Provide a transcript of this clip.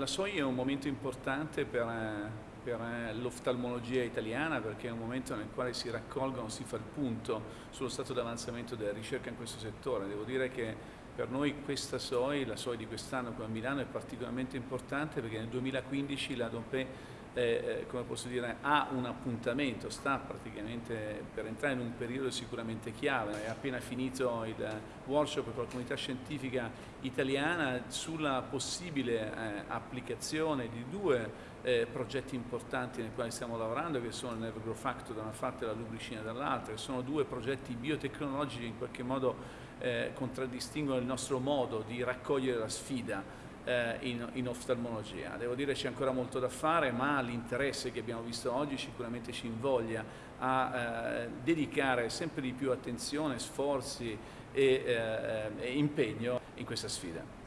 La SOI è un momento importante per, per l'oftalmologia italiana perché è un momento nel quale si raccolgono, si fa il punto sullo stato di avanzamento della ricerca in questo settore. Devo dire che per noi questa SOI, la SOI di quest'anno qui a Milano, è particolarmente importante perché nel 2015 la DOPE eh, come posso dire, ha un appuntamento, sta praticamente per entrare in un periodo sicuramente chiave, è appena finito il workshop con la comunità scientifica italiana sulla possibile eh, applicazione di due eh, progetti importanti nei quali stiamo lavorando che sono il Nerve Factor da una parte e la lubricina dall'altra, che sono due progetti biotecnologici che in qualche modo eh, contraddistinguono il nostro modo di raccogliere la sfida eh, in, in, oftalmologia. Devo dire c'è ancora molto da fare, ma l'interesse che abbiamo visto oggi sicuramente ci invoglia a eh, dedicare sempre di più attenzione, sforzi e, eh, e impegno in questa sfida.